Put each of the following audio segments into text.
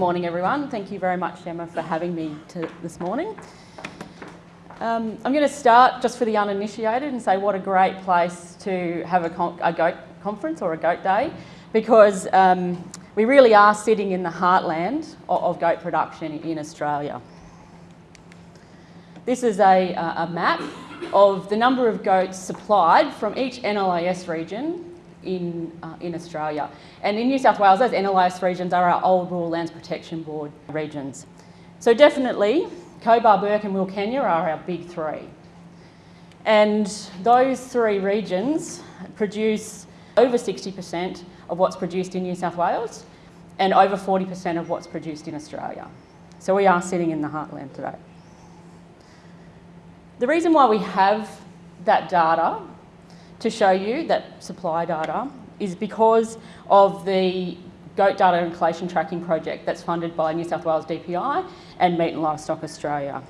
morning everyone. Thank you very much Emma for having me to, this morning. Um, I'm going to start just for the uninitiated and say what a great place to have a, a goat conference or a goat day because um, we really are sitting in the heartland of, of goat production in Australia. This is a, a map of the number of goats supplied from each NLIS region in, uh, in Australia. And in New South Wales, those NLIS regions are our old Rural Lands Protection Board regions. So definitely, Cobar, Bourke and Wilcannia are our big three. And those three regions produce over 60% of what's produced in New South Wales and over 40% of what's produced in Australia. So we are sitting in the heartland today. The reason why we have that data to show you, that supply data, is because of the goat data and collation tracking project that's funded by New South Wales DPI and Meat and Livestock Australia.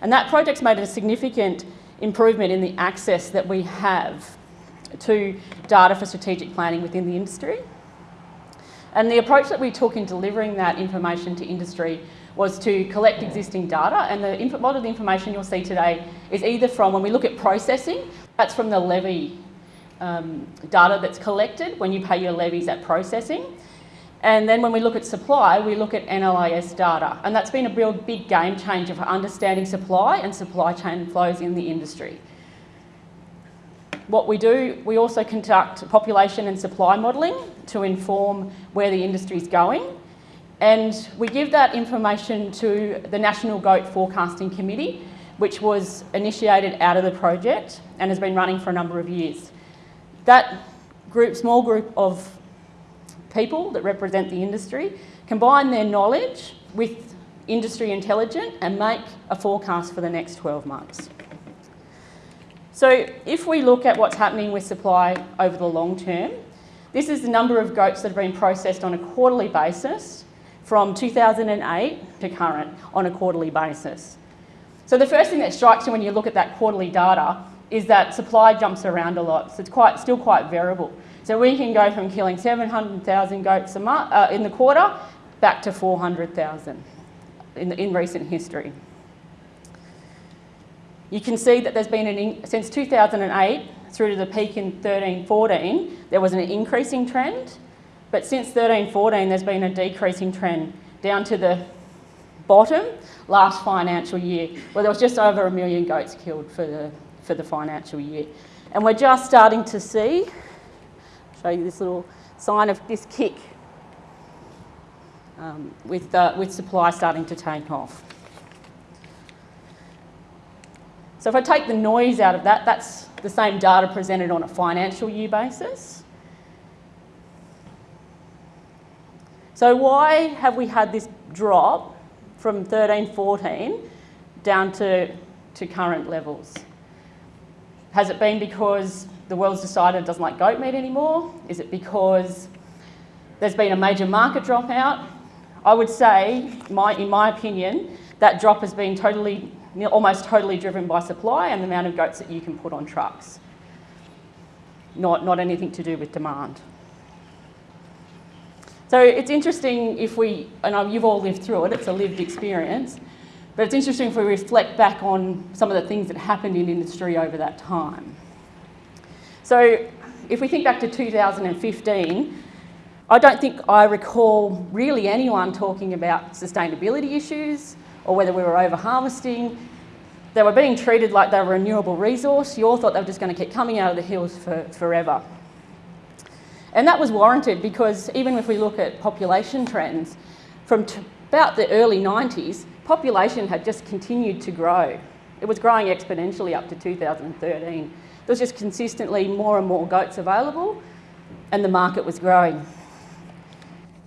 And that project's made a significant improvement in the access that we have to data for strategic planning within the industry. And the approach that we took in delivering that information to industry was to collect existing data and the, a lot of the information you'll see today is either from, when we look at processing, that's from the levy um, data that's collected when you pay your levies at processing. And then when we look at supply, we look at NLIS data. And that's been a real big game changer for understanding supply and supply chain flows in the industry. What we do, we also conduct population and supply modelling to inform where the industry is going. And we give that information to the National Goat Forecasting Committee, which was initiated out of the project and has been running for a number of years. That group, small group of people that represent the industry combine their knowledge with industry intelligence and make a forecast for the next 12 months. So if we look at what's happening with supply over the long term, this is the number of goats that have been processed on a quarterly basis from 2008 to current on a quarterly basis. So the first thing that strikes you when you look at that quarterly data is that supply jumps around a lot, so it's quite, still quite variable. So we can go from killing 700,000 goats a month, uh, in the quarter back to 400,000 in, in recent history. You can see that there's been an, since 2008 through to the peak in 13-14, there was an increasing trend but since 13-14, there's been a decreasing trend down to the bottom last financial year, where there was just over a million goats killed for the, for the financial year. And we're just starting to see, show you this little sign of this kick um, with, uh, with supply starting to take off. So if I take the noise out of that, that's the same data presented on a financial year basis. So why have we had this drop from 13, 14 down to, to current levels? Has it been because the world's decided it doesn't like goat meat anymore? Is it because there's been a major market dropout? I would say, my, in my opinion, that drop has been totally, almost totally driven by supply and the amount of goats that you can put on trucks. Not, not anything to do with demand. So it's interesting if we, and you've all lived through it, it's a lived experience, but it's interesting if we reflect back on some of the things that happened in industry over that time. So if we think back to 2015, I don't think I recall really anyone talking about sustainability issues or whether we were over harvesting. They were being treated like they were a renewable resource. You all thought they were just going to keep coming out of the hills for, forever. And that was warranted because even if we look at population trends, from about the early 90s, population had just continued to grow. It was growing exponentially up to 2013. There was just consistently more and more goats available and the market was growing.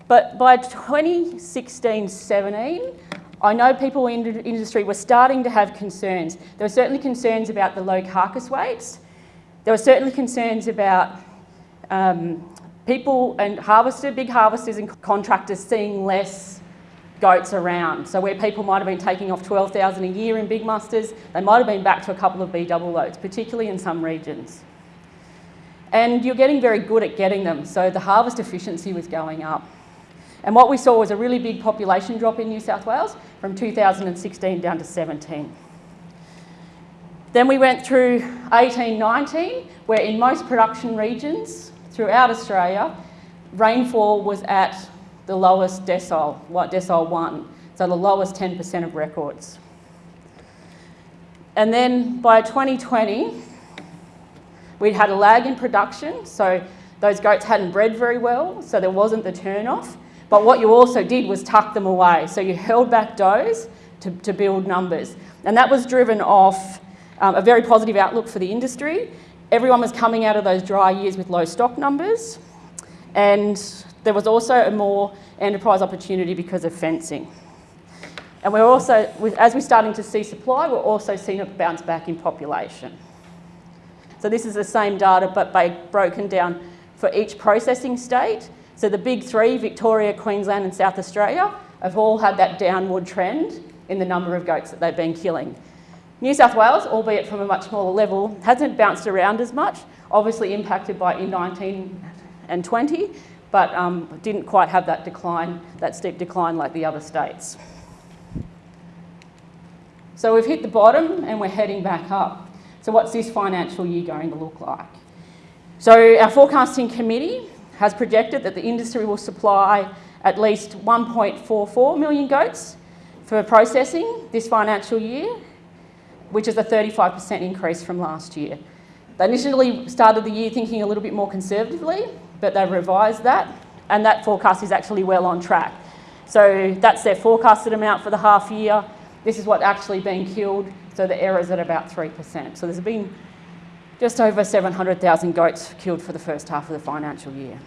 But by 2016-17, I know people in the industry were starting to have concerns. There were certainly concerns about the low carcass weights. There were certainly concerns about um, people and harvesters, big harvesters and contractors seeing less goats around. So where people might have been taking off 12,000 a year in big musters, they might have been back to a couple of B double loads, particularly in some regions. And you're getting very good at getting them, so the harvest efficiency was going up. And what we saw was a really big population drop in New South Wales from 2016 down to 17. Then we went through 1819, where in most production regions throughout Australia, rainfall was at the lowest decile, what decile one, so the lowest 10% of records. And then by 2020, we'd had a lag in production, so those goats hadn't bred very well, so there wasn't the turn-off. But what you also did was tuck them away. So you held back does to, to build numbers. And that was driven off um, a very positive outlook for the industry. Everyone was coming out of those dry years with low stock numbers. And there was also a more enterprise opportunity because of fencing. And we're also, as we're starting to see supply, we're also seeing a bounce back in population. So this is the same data, but broken down for each processing state. So the big three, Victoria, Queensland and South Australia, have all had that downward trend in the number of goats that they've been killing. New South Wales, albeit from a much smaller level, hasn't bounced around as much, obviously impacted by in 19 and 20, but um, didn't quite have that decline, that steep decline like the other states. So we've hit the bottom and we're heading back up. So what's this financial year going to look like? So our forecasting committee has projected that the industry will supply at least 1.44 million goats for processing this financial year which is a 35% increase from last year. They initially started the year thinking a little bit more conservatively, but they've revised that, and that forecast is actually well on track. So that's their forecasted amount for the half year. This is what actually been killed, so the error's at about 3%. So there's been just over 700,000 goats killed for the first half of the financial year.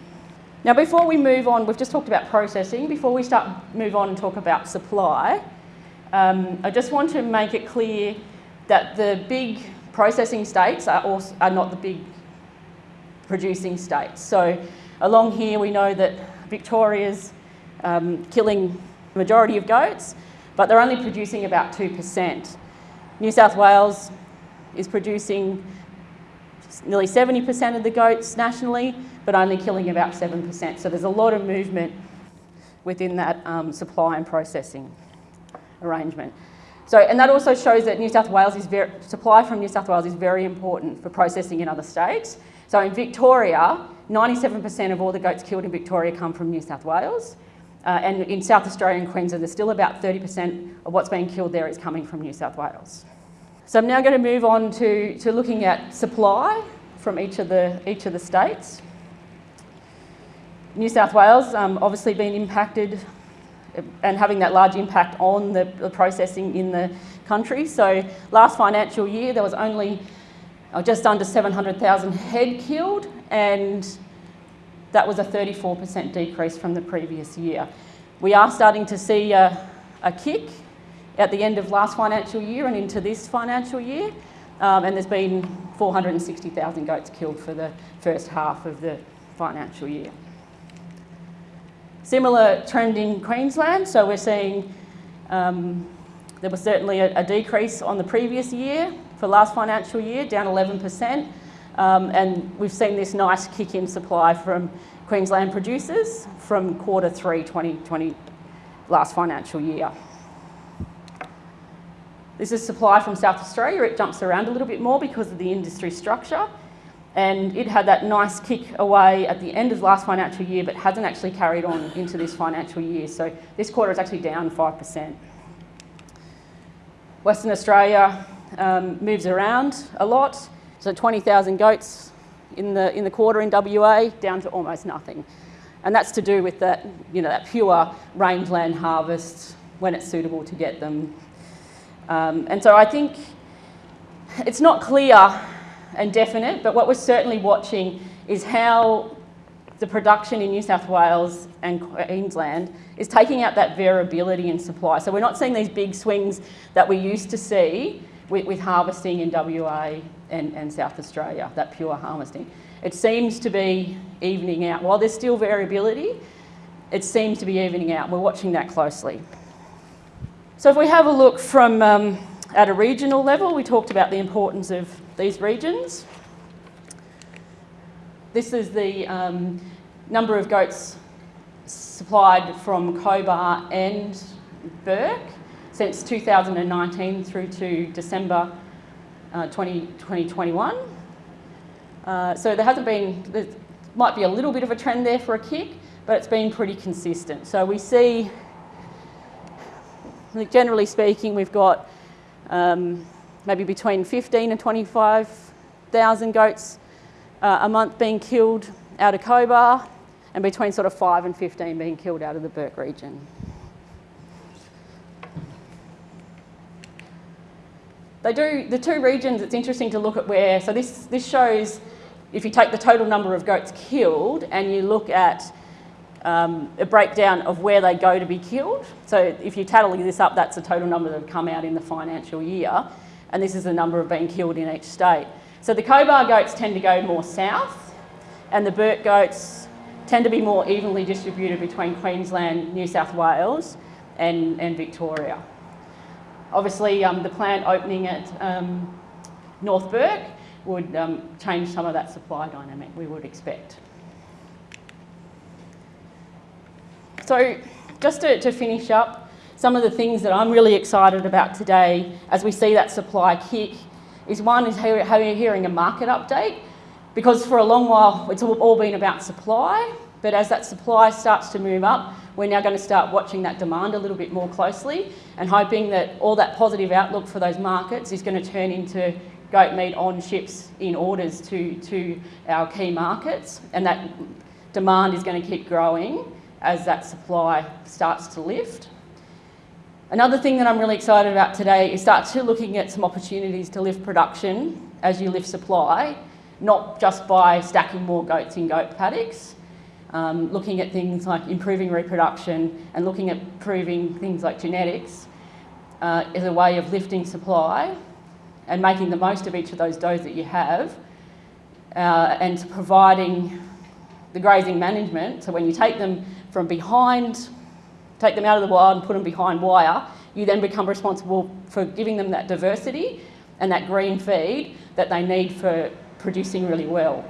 Now before we move on, we've just talked about processing. Before we start move on and talk about supply, um, I just want to make it clear that the big processing states are, also, are not the big producing states. So along here we know that Victoria's um, killing the majority of goats, but they're only producing about 2%. New South Wales is producing nearly 70% of the goats nationally, but only killing about 7%. So there's a lot of movement within that um, supply and processing arrangement. So, and that also shows that New South Wales is very, supply from New South Wales is very important for processing in other states. So in Victoria, 97% of all the goats killed in Victoria come from New South Wales. Uh, and in South Australia and Queensland, there's still about 30% of what's being killed there is coming from New South Wales. So I'm now going to move on to, to looking at supply from each of the, each of the states. New South Wales um, obviously been impacted and having that large impact on the, the, processing in the country. So last financial year there was only uh, just under 700,000 head killed and that was a 34% decrease from the previous year. We are starting to see a, a kick at the end of last financial year and into this financial year um, and there's been 460,000 goats killed for the first half of the financial year. Similar trend in Queensland, so we're seeing um, there was certainly a, a, decrease on the previous year for last financial year, down 11%. Um, and we've seen this nice kick in supply from Queensland producers from quarter three 2020 last financial year. This is supply from South Australia. It jumps around a little bit more because of the industry structure and it had that nice kick away at the end of last financial year but hasn't actually carried on into this financial year. So this quarter is actually down 5%. Western Australia um, moves around a lot. So 20,000 goats in the, in the quarter in WA down to almost nothing. And that's to do with that, you know, that pure rangeland harvest when it's suitable to get them. Um, and so I think it's not clear and definite, but what we're certainly watching is how the production in New South Wales and Queensland is taking out that variability in supply. So we're not seeing these big swings that we used to see with, with harvesting in WA and, and South Australia, that pure harvesting. It seems to be evening out. While there's still variability, it seems to be evening out. We're watching that closely. So if we have a look from um, at a regional level, we talked about the importance of these regions. This is the um, number of goats supplied from Cobar and Bourke since 2019 through to December uh, 20, 2021. Uh, so there hasn't been, there might be a little bit of a trend there for a kick, but it's been pretty consistent. So we see, generally speaking, we've got um, maybe between 15 and 25,000 goats uh, a month being killed out of Cobar and between sort of 5 and 15 being killed out of the Bourke region. They do, the two regions, it's interesting to look at where, so this, this shows if you take the total number of goats killed and you look at um, a breakdown of where they go to be killed. So if you tally this up, that's the total number that have come out in the financial year. And this is the number of being killed in each state. So the Cobar goats tend to go more south and the Bourke goats tend to be more evenly distributed between Queensland, New South Wales and, and Victoria. Obviously, um, the plant opening at um, North Bourke would um, change some of that supply dynamic, we would expect. So just to, to finish up, some of the things that I'm really excited about today as we see that supply kick is one is hearing a market update because for a long while it's all been about supply but as that supply starts to move up we're now going to start watching that demand a little bit more closely and hoping that all that positive outlook for those markets is going to turn into goat meat on ships in orders to, to our key markets and that demand is going to keep growing as that supply starts to lift. Another thing that I'm really excited about today is start to looking at some opportunities to lift production as you lift supply, not just by stacking more goats in goat paddocks, um, looking at things like improving reproduction and looking at improving things like genetics uh, as a way of lifting supply and making the most of each of those does that you have uh, and providing the grazing management. So when you take them from behind, take them out of the wild and put them behind wire, you then become responsible for giving them that diversity and that green feed that they need for producing really well.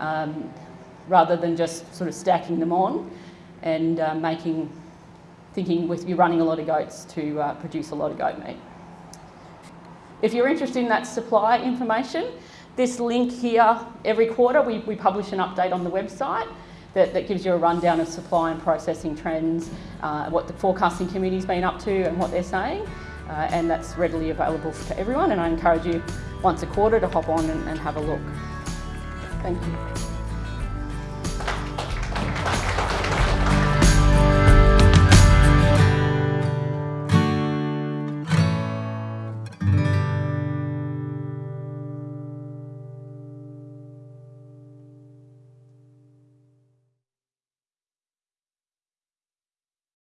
Um, rather than just sort of stacking them on and uh, making, thinking with you running a lot of goats to uh, produce a lot of goat meat. If you're interested in that supply information, this link here, every quarter we, we publish an update on the website that, that gives you a rundown of supply and processing trends, uh, what the forecasting committee's been up to and what they're saying. Uh, and that's readily available to everyone and I encourage you once a quarter to hop on and, and have a look. Thank you.